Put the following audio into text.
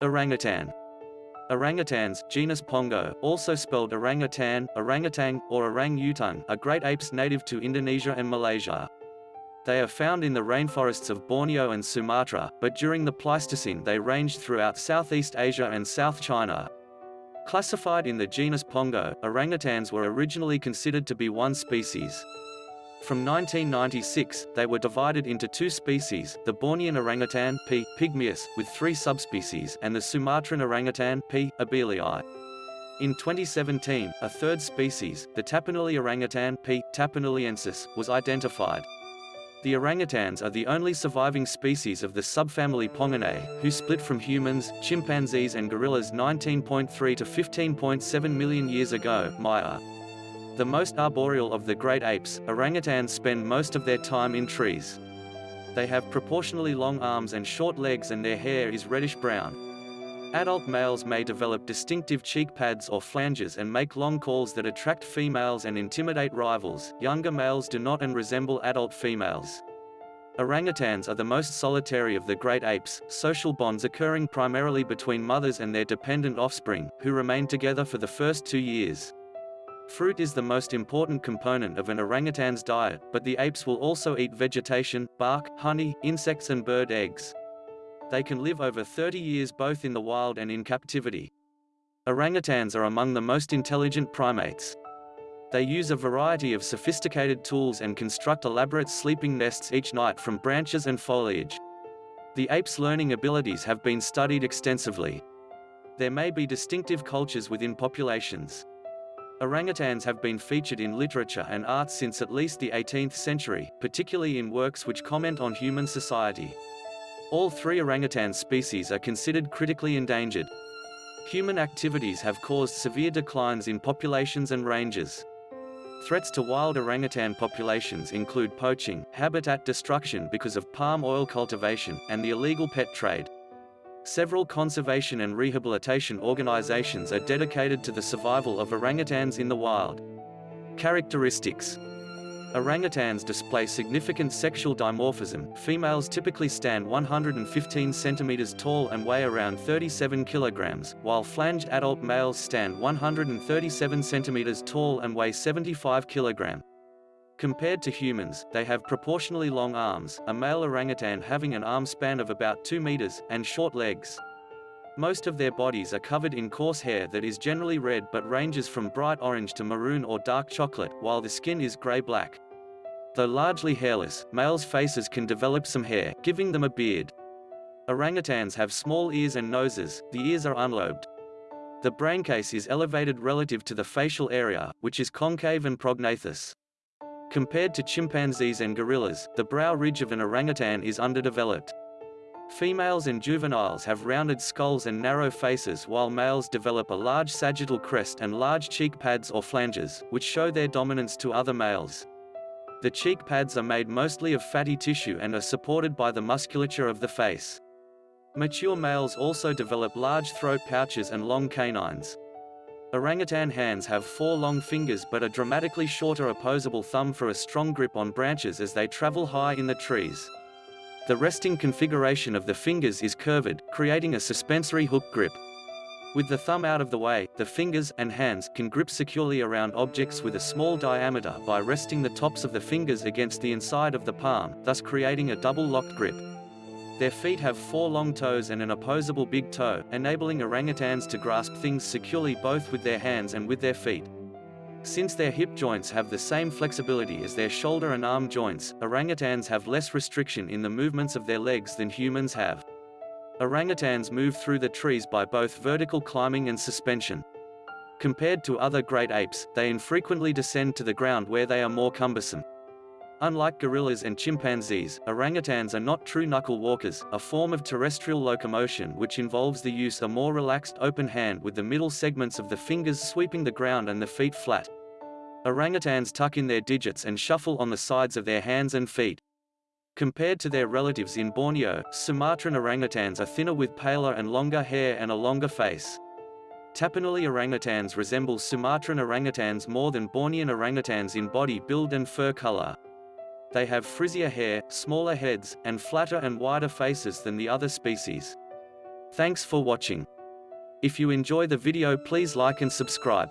Orangutan. Orangutans, genus Pongo, also spelled orangutan, orangutan, or orang-utung, are great apes native to Indonesia and Malaysia. They are found in the rainforests of Borneo and Sumatra, but during the Pleistocene they ranged throughout Southeast Asia and South China. Classified in the genus Pongo, orangutans were originally considered to be one species. From 1996, they were divided into two species, the Bornean orangutan P. pygmaeus, with three subspecies, and the Sumatran orangutan P. abelii. In 2017, a third species, the Tapanuli orangutan P. tapanuliensis, was identified. The orangutans are the only surviving species of the subfamily Ponginae, who split from humans, chimpanzees and gorillas 19.3 to 15.7 million years ago Maya. The most arboreal of the great apes, orangutans spend most of their time in trees. They have proportionally long arms and short legs and their hair is reddish-brown. Adult males may develop distinctive cheek pads or flanges and make long calls that attract females and intimidate rivals. Younger males do not and resemble adult females. Orangutans are the most solitary of the great apes, social bonds occurring primarily between mothers and their dependent offspring, who remain together for the first two years. Fruit is the most important component of an orangutan's diet, but the apes will also eat vegetation, bark, honey, insects and bird eggs. They can live over 30 years both in the wild and in captivity. Orangutans are among the most intelligent primates. They use a variety of sophisticated tools and construct elaborate sleeping nests each night from branches and foliage. The ape's learning abilities have been studied extensively. There may be distinctive cultures within populations. Orangutans have been featured in literature and art since at least the 18th century, particularly in works which comment on human society. All three orangutan species are considered critically endangered. Human activities have caused severe declines in populations and ranges. Threats to wild orangutan populations include poaching, habitat destruction because of palm oil cultivation, and the illegal pet trade. Several conservation and rehabilitation organizations are dedicated to the survival of orangutans in the wild. Characteristics Orangutans display significant sexual dimorphism. Females typically stand 115 centimeters tall and weigh around 37 kilograms, while flanged adult males stand 137 centimeters tall and weigh 75 kilograms. Compared to humans, they have proportionally long arms, a male orangutan having an arm span of about 2 meters, and short legs. Most of their bodies are covered in coarse hair that is generally red but ranges from bright orange to maroon or dark chocolate, while the skin is gray-black. Though largely hairless, males' faces can develop some hair, giving them a beard. Orangutans have small ears and noses, the ears are unlobed. The braincase is elevated relative to the facial area, which is concave and prognathous. Compared to chimpanzees and gorillas, the brow ridge of an orangutan is underdeveloped. Females and juveniles have rounded skulls and narrow faces while males develop a large sagittal crest and large cheek pads or flanges, which show their dominance to other males. The cheek pads are made mostly of fatty tissue and are supported by the musculature of the face. Mature males also develop large throat pouches and long canines. Orangutan hands have four long fingers but a dramatically shorter opposable thumb for a strong grip on branches as they travel high in the trees. The resting configuration of the fingers is curved, creating a suspensory hook grip. With the thumb out of the way, the fingers and hands can grip securely around objects with a small diameter by resting the tops of the fingers against the inside of the palm, thus creating a double-locked grip. Their feet have four long toes and an opposable big toe, enabling orangutans to grasp things securely both with their hands and with their feet. Since their hip joints have the same flexibility as their shoulder and arm joints, orangutans have less restriction in the movements of their legs than humans have. Orangutans move through the trees by both vertical climbing and suspension. Compared to other great apes, they infrequently descend to the ground where they are more cumbersome. Unlike gorillas and chimpanzees, orangutans are not true knuckle walkers, a form of terrestrial locomotion which involves the use of a more relaxed open hand with the middle segments of the fingers sweeping the ground and the feet flat. Orangutans tuck in their digits and shuffle on the sides of their hands and feet. Compared to their relatives in Borneo, Sumatran orangutans are thinner with paler and longer hair and a longer face. Tapanuli orangutans resemble Sumatran orangutans more than Bornean orangutans in body build and fur color. They have frizzier hair, smaller heads, and flatter and wider faces than the other species. Thanks for watching. If you enjoy the video please like and subscribe.